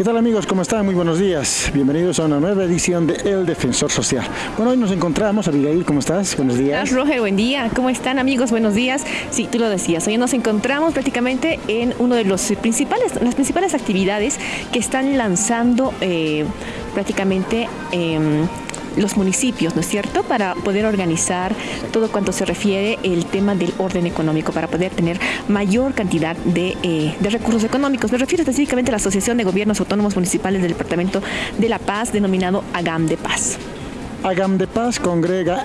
¿Qué tal amigos? ¿Cómo están? Muy buenos días. Bienvenidos a una nueva edición de El Defensor Social. Bueno, hoy nos encontramos. Abigail, ¿cómo estás? Buenos días. Roger, buen día. ¿Cómo están amigos? Buenos días. Sí, tú lo decías. Hoy nos encontramos prácticamente en uno de los principales, las principales actividades que están lanzando eh, prácticamente... Em, los municipios, ¿no es cierto?, para poder organizar todo cuanto se refiere el tema del orden económico, para poder tener mayor cantidad de, eh, de recursos económicos. Me refiero específicamente a la Asociación de Gobiernos Autónomos Municipales del Departamento de La Paz, denominado AGAM de Paz. AGAM de Paz congrega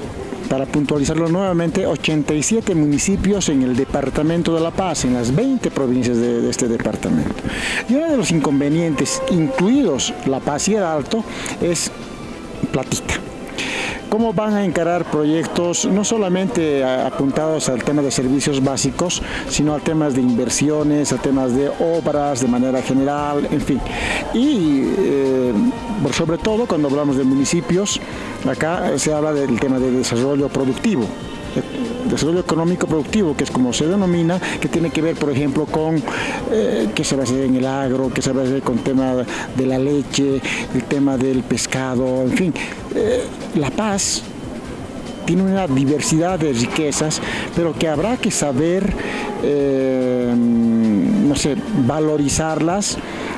para puntualizarlo nuevamente, 87 municipios en el departamento de La Paz, en las 20 provincias de, de, este departamento. Y uno de los inconvenientes, incluidos La Paz y el Alto, es platita. ¿Cómo van a encarar proyectos no solamente apuntados al tema de servicios básicos, sino a temas de inversiones, a temas de obras de manera general, en fin? Y eh, sobre todo cuando hablamos de municipios, acá se habla del tema de desarrollo productivo desarrollo económico productivo, que es como se denomina, que tiene que ver, por ejemplo, con eh, qué se va a hacer en el agro, qué se va a hacer con el tema de la leche, el tema del pescado, en fin. Eh, la paz tiene una diversidad de riquezas, pero que habrá que saber, eh, no sé, valorizarlas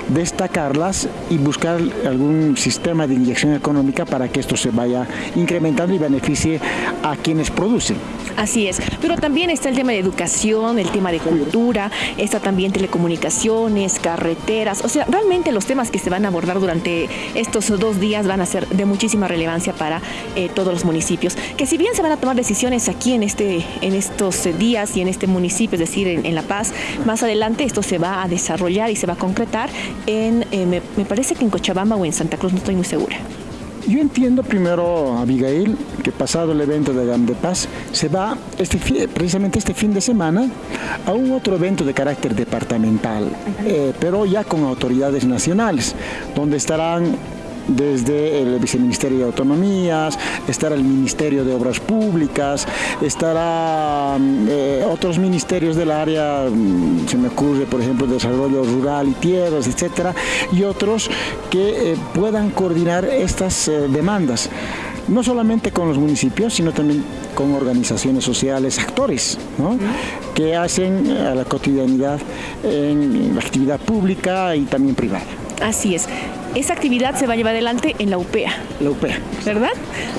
destacarlas y buscar algún sistema de inyección económica para que esto se vaya incrementando y beneficie a quienes producen. Así es, pero también está el tema de educación, el tema de cultura, está también telecomunicaciones, carreteras, o sea, realmente los temas que se van a abordar durante estos dos días van a ser de muchísima relevancia para eh, todos los municipios, que si bien se van a tomar decisiones aquí en, este, en estos días y en este municipio, es decir, en, La Paz, más adelante esto se va a desarrollar y se va a concretar en, eh, me, me parece que en Cochabamba o en Santa Cruz, no estoy muy segura. Yo entiendo primero, Abigail, que pasado el evento de GAM de Paz, se va este, precisamente este fin de semana a un otro evento de carácter departamental, eh, pero ya con autoridades nacionales, donde estarán desde el Viceministerio de Autonomías, estará el Ministerio de Obras Públicas, estará eh, otros ministerios del área, mm, se me ocurre por ejemplo Desarrollo Rural y Tierras, etcétera, y otros que eh, puedan coordinar estas eh, demandas no solamente con los municipios, sino también con organizaciones sociales, actores, ¿no? que hacen a la cotidianidad en la actividad pública y también privada. Así es. Esa actividad se va a llevar adelante en la UPEA. La UPEA. ¿Verdad?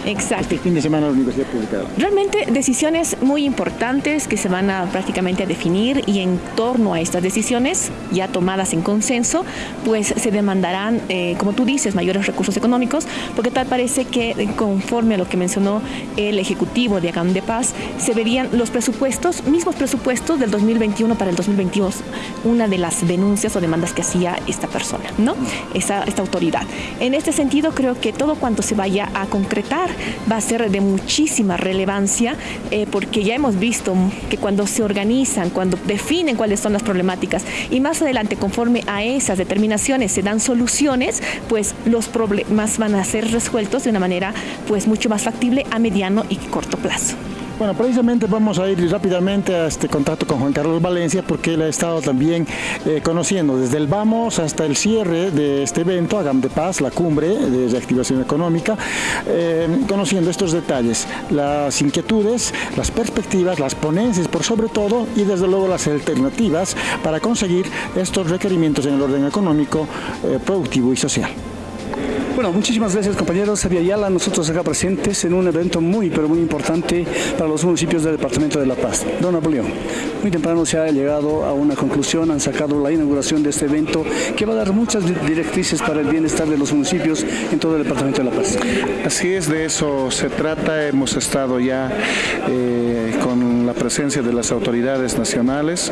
Exacto. Este fin de semana la Universidad Pública. Realmente decisiones muy importantes que se van a prácticamente a definir y en torno a estas decisiones ya tomadas en consenso, pues se demandarán, eh, como tú dices, mayores recursos económicos, porque tal parece que eh, conforme a lo que mencionó el Ejecutivo de Agam de Paz, se verían los presupuestos, mismos presupuestos del 2021 para el 2022, una de las denuncias o demandas que hacía esta persona, ¿no? Esa, esta En este sentido, creo que todo cuanto se vaya a concretar va a ser de muchísima relevancia, eh, porque ya hemos visto que cuando se organizan, cuando definen cuáles son las problemáticas y más adelante, conforme a esas determinaciones se dan soluciones, pues los problemas van a ser resueltos de una manera pues mucho más factible a mediano y corto plazo. Bueno, precisamente vamos a ir rápidamente a este contacto con Juan Carlos Valencia porque él ha estado también eh, conociendo desde el vamos hasta el cierre de este evento, Agam de Paz, la cumbre de reactivación económica, eh, conociendo estos detalles, las inquietudes, las perspectivas, las ponencias por sobre todo y desde luego las alternativas para conseguir estos requerimientos en el orden económico, eh, productivo y social. Bueno, muchísimas gracias compañeros. Sabía Yala, nosotros acá presentes en un evento muy, pero muy importante para los municipios del Departamento de La Paz. Don Napoleón, muy temprano se ha llegado a una conclusión, han sacado la inauguración de este evento que va a dar muchas directrices para el bienestar de los municipios en todo el Departamento de La Paz. Así es, de eso se trata. Hemos estado ya eh, con presencia de las autoridades nacionales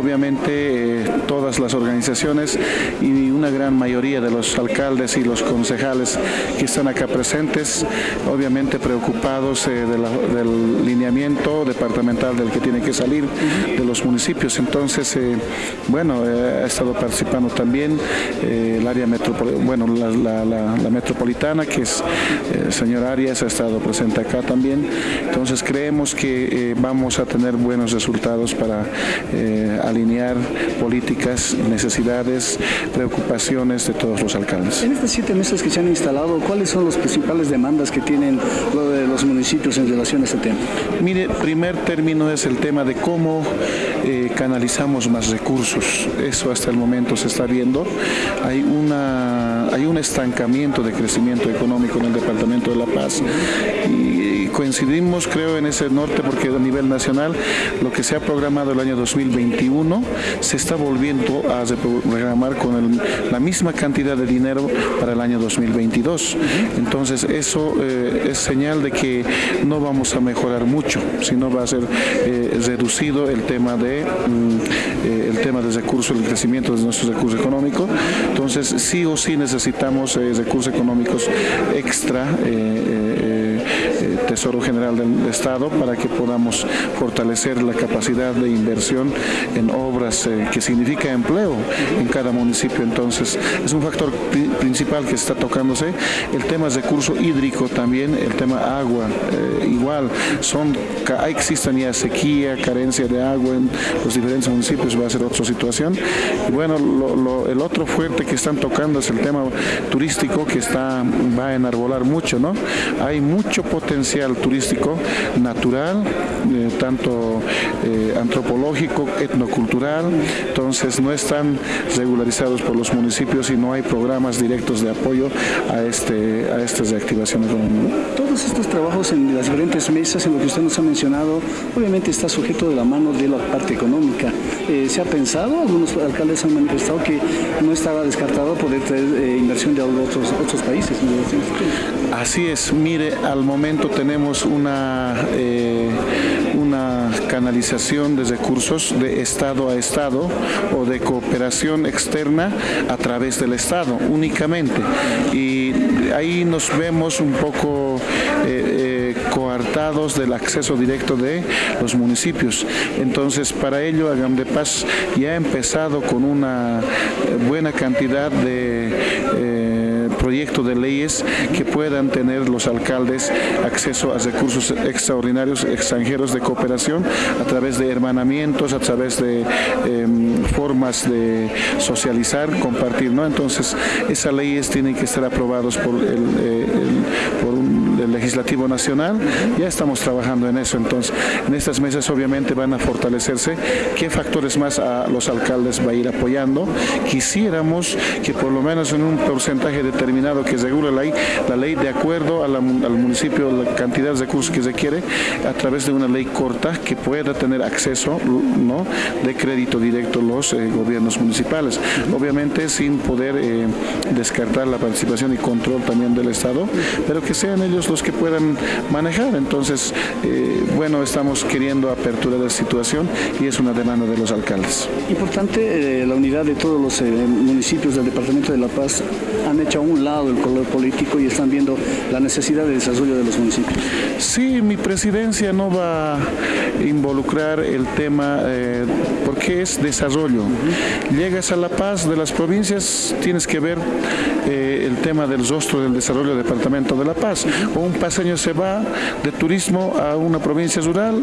obviamente eh, todas las organizaciones y una gran mayoría de los alcaldes y los concejales que están acá presentes, obviamente preocupados eh, del lineamiento departamental del que tiene que salir de los municipios. Entonces, eh, bueno, ha estado participando también el área metropolitana, bueno, la, metropolitana, que es el señor Arias, ha estado presente acá también. Entonces, creemos que vamos a tener buenos resultados para alinear políticas, necesidades, preocupaciones de todos los alcaldes. En estas siete meses que se han instalado, ¿cuáles son las principales demandas que tienen los municipios en relación a este tema? Mire, primer término es el tema de cómo eh, canalizamos más recursos. Eso hasta el momento se está viendo. Hay, una, hay un estancamiento de crecimiento económico en el Departamento de La Paz y coincidimos creo en ese norte porque a nivel nacional lo que se ha programado el año 2021 se está volviendo a reprogramar con la misma cantidad de dinero para el año 2022. Entonces eso eh, es señal de que no vamos a mejorar mucho, sino va a ser eh, reducido el tema de mm, eh, el tema de recursos, el crecimiento de nuestros recursos económicos. Entonces sí o sí necesitamos recursos económicos extra Tesoro General del Estado para que podamos fortalecer la capacidad de inversión en obras eh, que significa empleo en cada municipio. Entonces, es un factor principal que está tocándose. El tema de recurso hídrico también, el tema agua, eh, igual, son, existen ya sequía, carencia de agua en los diferentes municipios, va a ser otra situación. Y bueno, el otro fuerte que están tocando es el tema turístico que está, va a enarbolar mucho, ¿no? Hay mucho potencial turístico natural, eh, tanto eh, antropológico, etnocultural, entonces no están regularizados por los municipios y no hay programas directos de apoyo a, este, a estas reactivaciones Todos estos trabajos en las diferentes mesas, en lo que usted nos ha mencionado, obviamente está sujeto de la mano de la parte económica. Eh, ¿Se ha pensado? Algunos alcaldes han manifestado que no estaba descartado poder traer inversión de otros, otros países. Así es, mire, al momento tenemos una, eh, una canalización de recursos de Estado a Estado o de cooperación externa a través del Estado únicamente. Y ahí nos vemos un poco eh, eh, coartados del acceso directo de los municipios. Entonces, para ello, Agam de Paz ya ha empezado con una buena cantidad de proyecto de leyes que puedan tener los alcaldes acceso a recursos extraordinarios extranjeros de cooperación a través de hermanamientos, a través de em, formas de socializar, compartir, ¿no? Entonces, esas leyes tienen que estar aprobadas por el, eh, por legislativo nacional. Ya estamos trabajando en eso, entonces, en estas mesas obviamente van a fortalecerse qué factores más a los alcaldes va a ir apoyando. Quisiéramos que por lo menos en un porcentaje determinado que regula la ley, la ley de acuerdo al municipio, la cantidad de recursos que se quiere, a través de una ley corta que pueda tener acceso ¿no? de crédito directo los eh, gobiernos municipales. Obviamente sin poder eh, descartar la participación y control también del Estado, pero que sean ellos los que puedan manejar. Entonces, eh, bueno, estamos queriendo apertura de la situación y es una demanda de los alcaldes. Importante la unidad de todos los municipios del Departamento de La Paz han hecho un lado el color político y están viendo la necesidad de desarrollo de los municipios. Sí, mi presidencia no va a involucrar el tema eh, porque es desarrollo. Llegas a La Paz de las provincias, tienes que ver eh, el tema del rostro del desarrollo del departamento de La Paz. Un paseño se va de turismo a una provincia rural,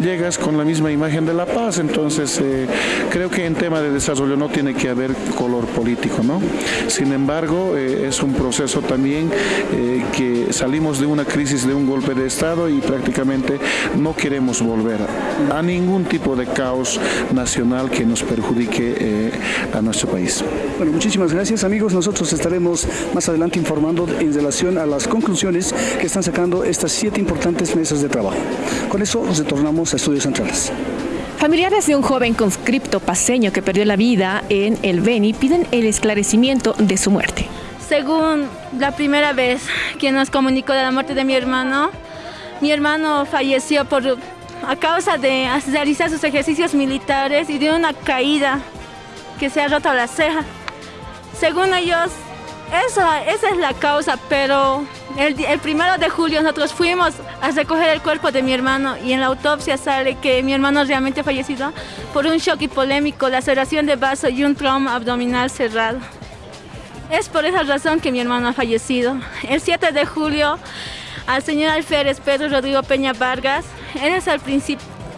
llegas con la misma imagen de La Paz, entonces eh, creo que en tema de desarrollo no tiene que haber color político, ¿no? Sin embargo, es un proceso también eh, que salimos de una crisis, de un golpe de Estado y prácticamente no queremos volver a, ningún tipo de caos nacional que nos perjudique eh, a nuestro país. Bueno, muchísimas gracias amigos. Nosotros estaremos más adelante informando en relación a las conclusiones que están sacando estas siete importantes mesas de trabajo. Con eso retornamos a Estudios Centrales. Familiares de un joven conscripto paseño que perdió la vida en el Beni piden el esclarecimiento de su muerte. Según la primera vez que nos comunicó de la muerte de mi hermano, mi hermano falleció por, a causa de realizar sus ejercicios militares y de una caída que se ha roto la ceja. Según ellos, Esa, esa es la causa, pero el, el, primero de julio nosotros fuimos a recoger el cuerpo de mi hermano y en la autopsia sale que mi hermano realmente fallecido por un shock hipolémico, laceración de vaso y un trauma abdominal cerrado. Es por esa razón que mi hermano ha fallecido. El 7 de julio al señor alférez Pedro Rodrigo Peña Vargas, él es el,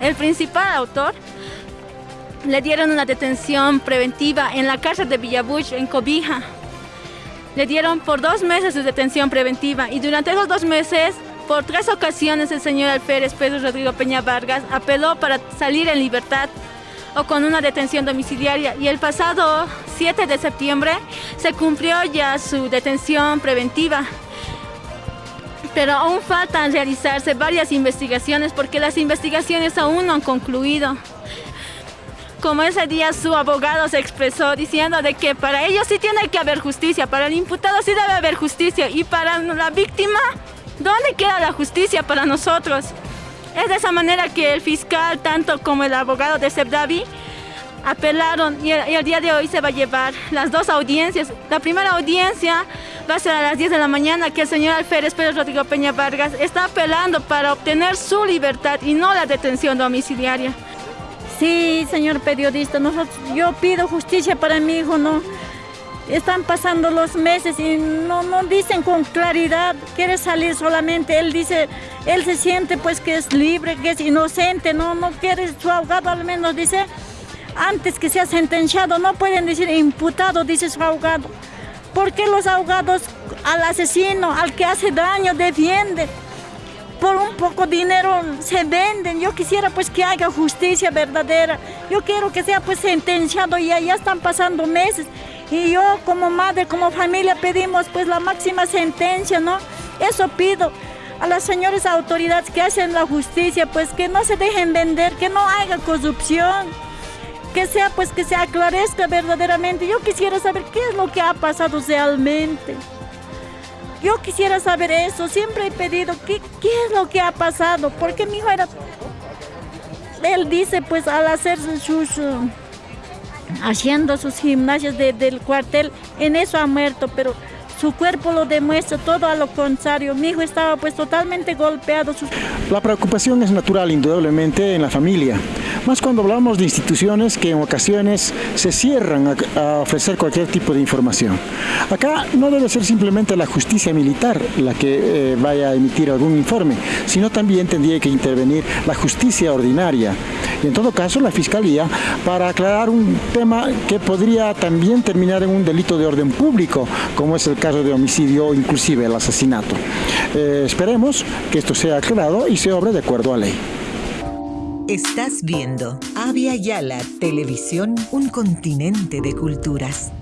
el principal autor, le dieron una detención preventiva en la cárcel de Villabuch, en Cobija. Le dieron por dos meses de detención preventiva y durante esos dos meses, por tres ocasiones, el señor alférez Pedro Rodrigo Peña Vargas apeló para salir en libertad o con una detención domiciliaria y el pasado 7 de septiembre se cumplió ya su detención preventiva. Pero aún faltan realizarse varias investigaciones porque las investigaciones aún no han concluido. Como ese día su abogado se expresó diciendo de que para ellos sí tiene que haber justicia, para el imputado sí debe haber justicia y para la víctima, ¿dónde queda la justicia para nosotros? Es de esa manera que el fiscal, tanto como el abogado de Sebdavi, apelaron y el, y el, día de hoy se va a llevar las dos audiencias. La primera audiencia va a ser a las 10 de la mañana que el señor alférez Pedro Rodrigo Peña Vargas está apelando para obtener su libertad y no la detención domiciliaria. Sí, señor periodista, nosotros, yo pido justicia para mi hijo, ¿no? Están pasando los meses y no, no dicen con claridad, quiere salir solamente, él dice, él se siente pues que es libre, que es inocente, no, no quiere, su abogado al menos dice, antes que sea sentenciado, no pueden decir imputado, dice su abogado. ¿Por qué los abogados al asesino, al que hace daño, defienden? Por un poco dinero se venden. Yo quisiera pues que haya justicia verdadera. Yo quiero que sea pues sentenciado y ya están pasando meses. Y yo como madre, como familia pedimos pues la máxima sentencia, ¿no? Eso pido a las señores autoridades que hacen la justicia, pues que no se dejen vender, que no haya corrupción que sea pues que se aclarezca verdaderamente. Yo quisiera saber qué es lo que ha pasado realmente. Yo quisiera saber eso, siempre he pedido qué, qué es lo que ha pasado, porque mi hijo era... Él dice pues al hacer sus... Uh, haciendo sus gimnasios de, del cuartel, en eso ha muerto, pero su cuerpo lo demuestra todo a lo contrario. Mi hijo estaba pues totalmente golpeado. La preocupación es natural indudablemente en la familia, más cuando hablamos de instituciones que en ocasiones se cierran a, ofrecer cualquier tipo de información. Acá no debe ser simplemente la justicia militar la que eh, vaya a emitir algún informe, sino también tendría que intervenir la justicia ordinaria y en todo caso la Fiscalía para aclarar un tema que podría también terminar en un delito de orden público, como es el caso de homicidio o inclusive el asesinato. Eh, esperemos que esto sea aclarado y se obre de acuerdo a ley. Estás viendo Avia Yala Televisión, un continente de culturas.